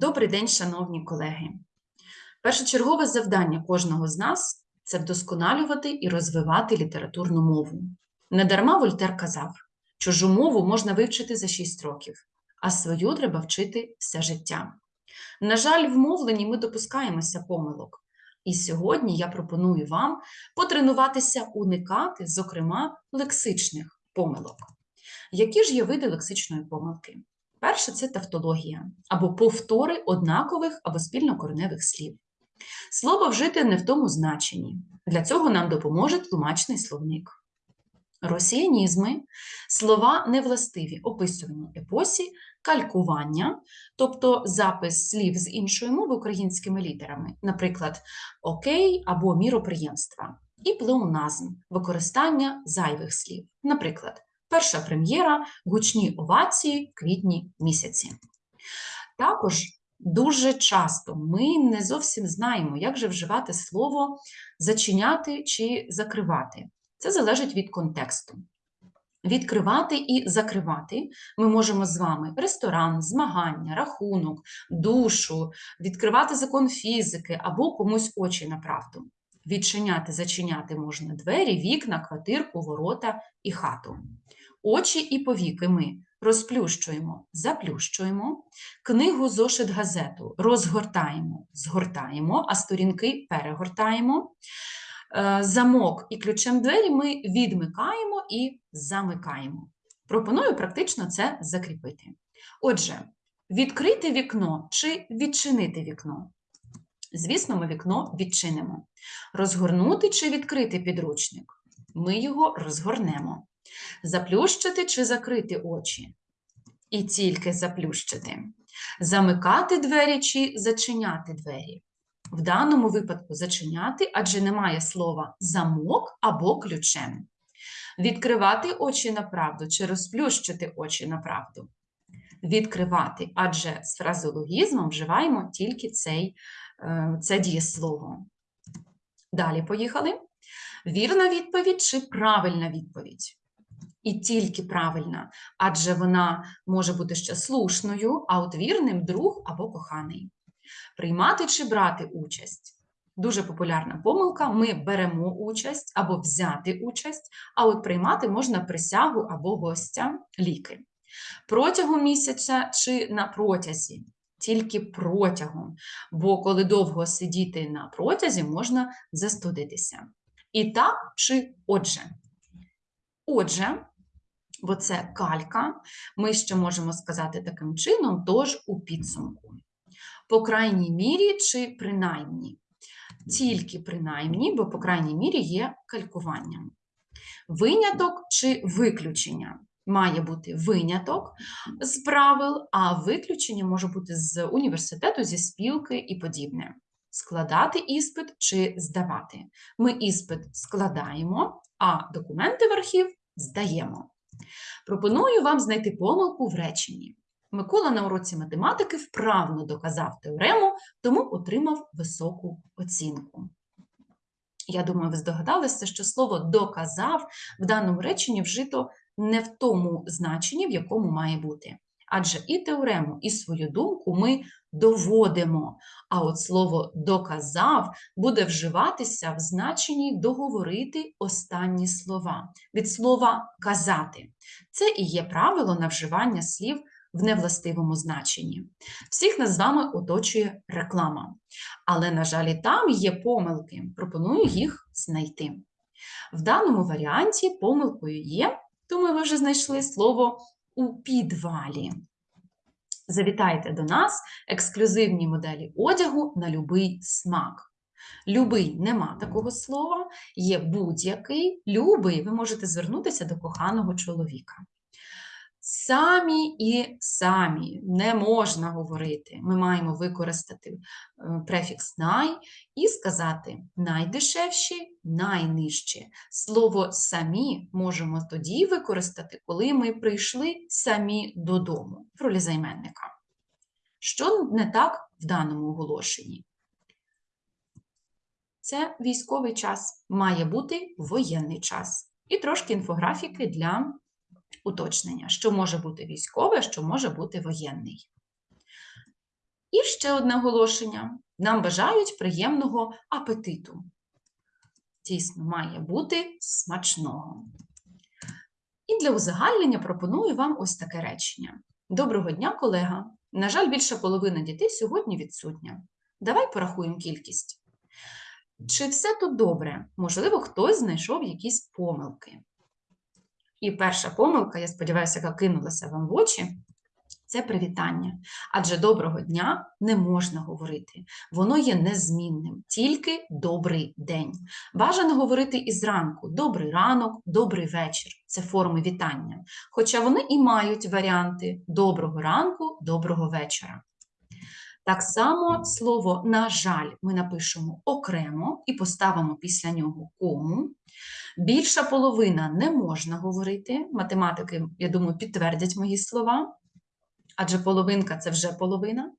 Добрий день, шановні колеги. Першочергове завдання кожного з нас це вдосконалювати і розвивати літературну мову. Недарма Вольтер казав, чужу мову можна вивчити за 6 років, а свою треба вчити все життя. На жаль, в мовленні ми допускаємося помилок. І сьогодні я пропоную вам потренуватися уникати, зокрема, лексичних помилок. Які ж є види лексичної помилки? Перше це тавтологія або повтори однакових або спільнокореневих слів. Слово вжити не в тому значенні. Для цього нам допоможе тлумачний словник. Росіянізми слова невластиві описуванню епосі, калькування, тобто запис слів з іншої мови українськими літерами, наприклад, окей або міроприємства, і плеоназм використання зайвих слів, наприклад, перша прем'єра, гучні овації в квітні місяці. Також дуже часто ми не зовсім знаємо, як же вживати слово зачиняти чи закривати. Це залежить від контексту. Відкривати і закривати ми можемо з вами ресторан, змагання, рахунок, душу, відкривати закон фізики або комусь очі на правду. Відчиняти, зачиняти можна двері, вікна, квартирку, ворота і хату. Очі і повіки ми розплющуємо, заплющуємо, книгу, зошит, газету розгортаємо, згортаємо, а сторінки перегортаємо. Е, Замок і ключем двері ми відмикаємо і замикаємо. Пропоную практично це закріпити. Отже, відкрити вікно чи відчинити вікно. Звісно, ми вікно відчинимо. Розгорнути чи відкрити підручник. Ми його розгорнемо. Заплющити чи закрити очі. І тільки заплющити. Замикати двері чи зачиняти двері. В даному випадку зачиняти, адже немає слова замок або ключем. Відкривати очі на правду чи розплющити очі на правду. Відкривати, адже з фразеологізмом вживаємо тільки цей, е, це дієслово. Далі поїхали. Вірна відповідь чи правильна відповідь? І тільки правильна, адже вона може бути ще слушною, а от вірним друг або коханий. Приймати чи брати участь. Дуже популярна помилка. Ми беремо участь або взяти участь, а от приймати можна присягу або гостя ліки. Протягом місяця чи на протязі. Тільки протягом, бо коли довго сидіти на протязі, можна застудитися. І так чи отже. Отже, бо це калька, ми ще можемо сказати таким чином, тож у підсумку. По крайній мірі чи принаймні. Тільки принаймні, бо по крайній мірі є калькуванням. Виняток чи виключення. Має бути виняток з правил, а виключення може бути з університету, зі спілки і подібне. Складати іспит чи здавати. Ми іспит складаємо, а документи в архів здаємо. Пропоную вам знайти помилку в реченні. Микола на уроці математики вправно доказав теорему, тому отримав високу оцінку. Я думаю, ви здогадалися, що слово доказав в даному реченні вжито не в тому значенні, в якому має бути. Адже і теорему, і свою думку ми доводимо. А от слово доказав буде вживатися в значенні договорити останні слова від слова казати. Це і є правило на вживання слів в невластивому значенні. Всіх нас з вами оточує реклама. Але, на жаль, і там є помилки. Пропоную їх знайти. В даному варіанті помилкою є, думаю, ви вже знайшли слово у підвалі. Завітайте до нас ексклюзивні моделі одягу на любий смак. Любий нема такого слова, є будь-який, любий, ви можете звернутися до коханого чоловіка. Самі і самі не можна говорити. Ми маємо використати е, префікс най і сказати найдешевші, найнижчі. Слово самі можемо тоді використати, коли ми прийшли самі додому в ролі займенника. Що не так в даному оголошенні? Це військовий час, має бути воєнний час. І трошки інфографіки для уточнення, що може бути військове, що може бути воєнний. І ще одне оголошення. Нам бажають приємного апетиту. Дійсно, має бути смачного. І для узагальнення пропоную вам ось таке речення. Доброго дня, колега. На жаль, більша половина дітей сьогодні відсутня. Давай порахуємо кількість. Чи все тут добре? Можливо, хтось знайшов якісь помилки. І перша помилка, я сподіваюся, яка кинулася вам в очі, це привітання. Адже доброго дня не можна говорити. Воно є незмінним, тільки добрий день. Бажано говорити і зранку добрий ранок, добрий вечір. Це форми вітання. Хоча вони і мають варіанти доброго ранку, доброго вечора. Так само слово на жаль ми напишемо окремо і поставимо після нього кому. Більша половина не можна говорити. Математики, я думаю, підтвердять мої слова. Адже половинка це вже половина.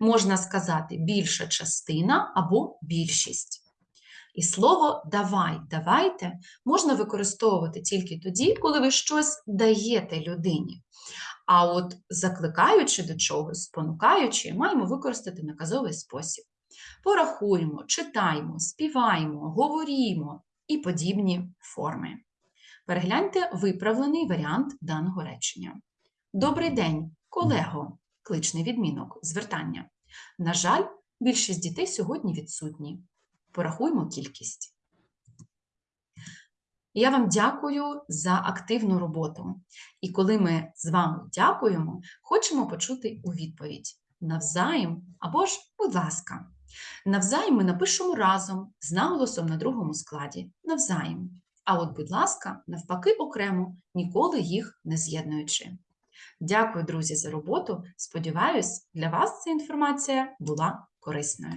Можна сказати більша частина або більшість. І слово давай, давайте можна використовувати тільки тоді, коли ви щось даєте людині. А от закликаючи до чогось, спонукаючи, маємо використати наказовий спосіб. Порахуємо, читаємо, співаємо, говорімо і подібні форми. Перегляньте виправлений варіант даного речення. Добрий день, колего, кличний відмінок, звертання. На жаль, більшість дітей сьогодні відсутні. Порахуємо кількість. Я вам дякую за активну роботу. І коли ми з вами дякуємо, хочемо почути у відповідь навзаєм або ж, будь ласка. Навзаєм ми напишемо разом з наголосом на другому складі навзаєм. А от, будь ласка, навпаки, окремо, ніколи їх не з'єднуючи. Дякую, друзі, за роботу. Сподіваюсь, для вас ця інформація була корисною.